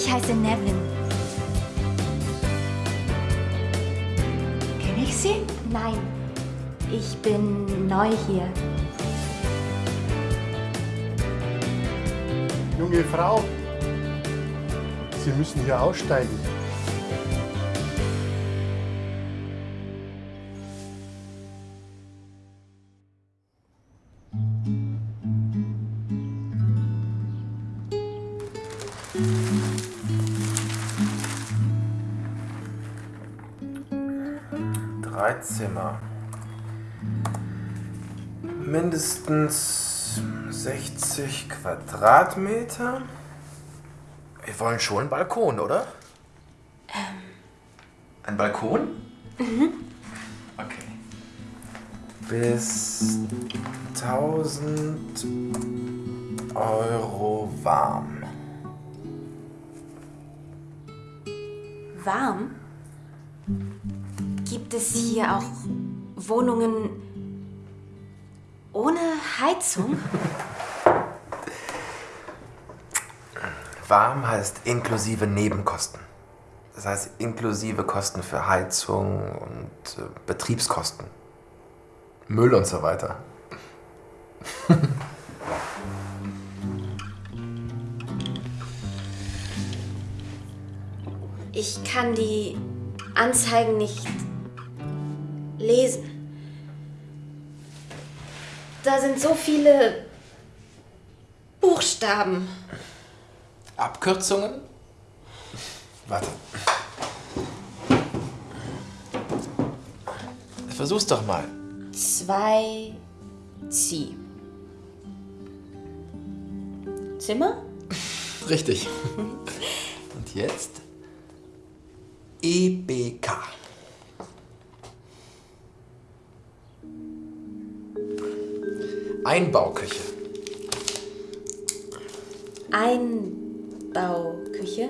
Ich heiße Nevin. Kenne ich Sie? Nein, ich bin neu hier. Junge Frau, Sie müssen hier aussteigen. Drei Zimmer. Mindestens 60 Quadratmeter. Wir wollen schon einen Balkon, oder? Ein Balkon? Mhm. Okay. Bis 1000 Euro warm. Warm? Gibt es hier auch Wohnungen ohne Heizung? Warm heißt inklusive Nebenkosten. Das heißt inklusive Kosten für Heizung und äh, Betriebskosten. Müll und so weiter. Ich kann die Anzeigen nicht lesen. Da sind so viele Buchstaben. Abkürzungen? Warte. Versuch's doch mal. Zwei Zieh. Zimmer? Richtig. Und jetzt? E Einbauküche. Einbauküche?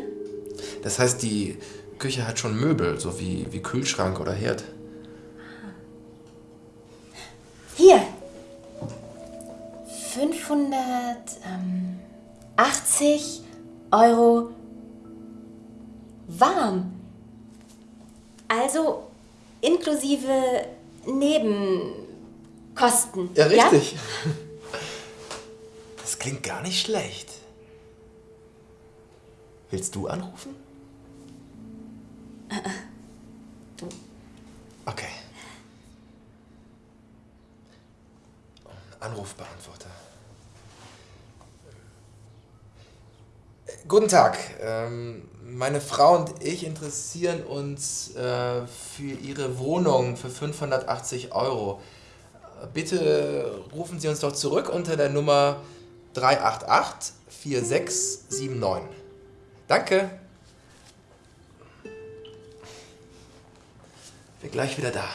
Das heißt, die Küche hat schon Möbel, so wie, wie Kühlschrank oder Herd. Hier. 580 Euro warm. Also inklusive Nebenkosten. Ja, richtig. Das klingt gar nicht schlecht. Willst du anrufen? Du. Okay. Anrufbeantworter. Äh, Guten Tag. Ähm, meine Frau und ich interessieren uns äh, für Ihre Wohnung für 580 Euro. Bitte rufen Sie uns doch zurück unter der Nummer 388 4679. Danke. Bin gleich wieder da.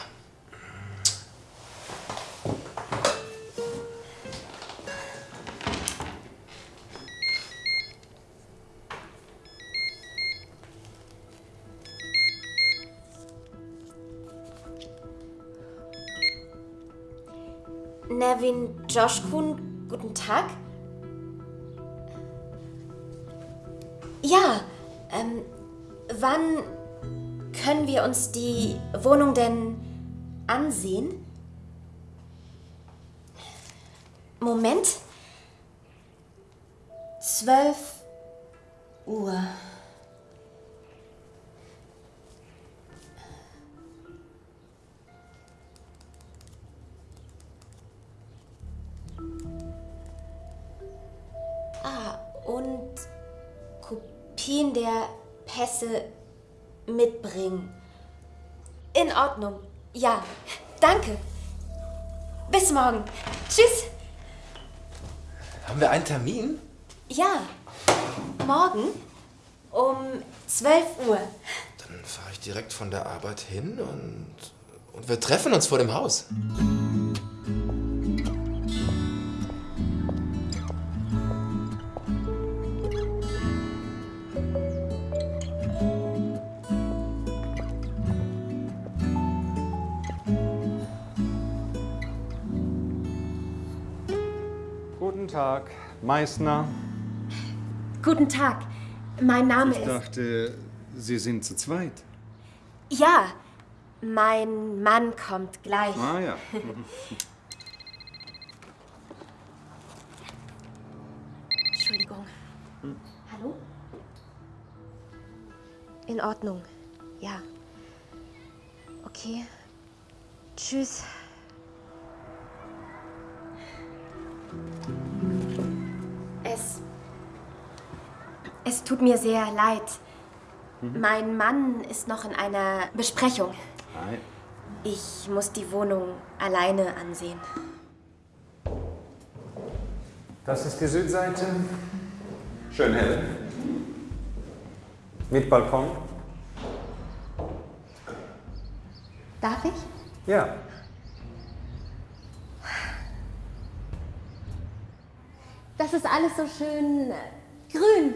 Nevin Joshkun, guten Tag. Ja, ähm, wann können wir uns die Wohnung denn ansehen? Moment. 12 Uhr. Der Pässe mitbringen. In Ordnung. Ja, danke. Bis morgen. Tschüss. Haben wir einen Termin? Ja, morgen um 12 Uhr. Dann fahre ich direkt von der Arbeit hin und, und wir treffen uns vor dem Haus. Guten Tag, Meißner. Guten Tag. Mein Name Ich ist. dachte, Sie sind zu zweit. Ja, mein Mann kommt gleich. Ah ja. Entschuldigung. Hallo? In Ordnung. Ja. Okay. Tschüss. Es. Es tut mir sehr leid. Mein Mann ist noch in einer Besprechung. Nein. Ich muss die Wohnung alleine ansehen. Das ist die Südseite. Schön hell. Mit Balkon. Darf ich? Ja. Das ist alles so schön äh, grün.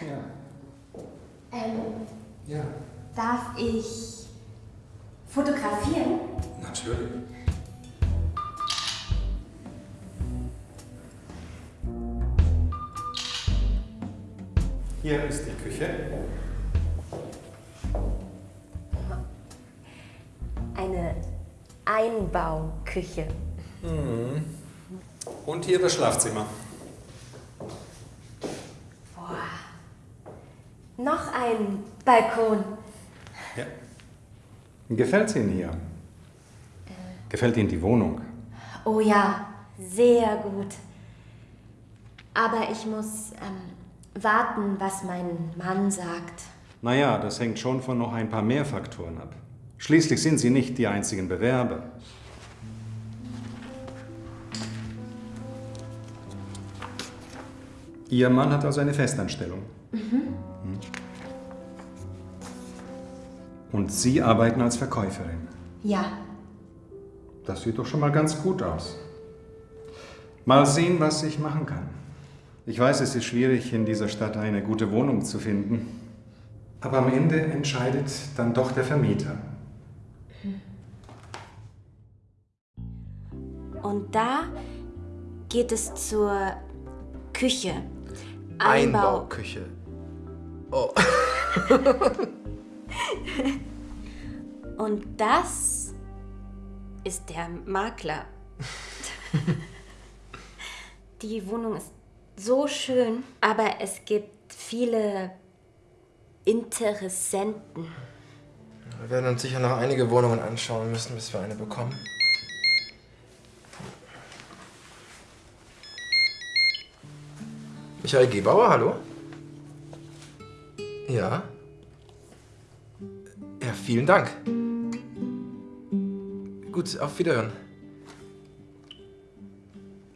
Ja. Ähm, Ja. darf ich fotografieren? Natürlich. Hier ist die Küche. Eine Einbauküche. Und hier das Schlafzimmer. Noch ein Balkon. Ja. Gefällt Ihnen hier? Gefällt Ihnen die Wohnung? Oh ja, sehr gut. Aber ich muss ähm, warten, was mein Mann sagt. Naja, das hängt schon von noch ein paar mehr Faktoren ab. Schließlich sind Sie nicht die einzigen Bewerber. Ihr Mann hat also eine Festanstellung. Mhm. Und Sie arbeiten als Verkäuferin. Ja, Das sieht doch schon mal ganz gut aus. Mal sehen, was ich machen kann. Ich weiß, es ist schwierig, in dieser Stadt eine gute Wohnung zu finden. Aber am Ende entscheidet dann doch der Vermieter. und da geht es zur Küche. Einbauküche. Oh. Und das ist der Makler. Die Wohnung ist so schön, aber es gibt viele Interessenten. Wir werden uns sicher noch einige Wohnungen anschauen müssen, bis wir eine bekommen. Michael Gebauer, hallo? Ja? Ja, vielen Dank. Gut, auf Wiederhören.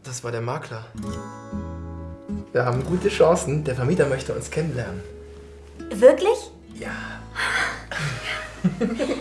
Das war der Makler. Wir haben gute Chancen. Der Vermieter möchte uns kennenlernen. Wirklich? Ja.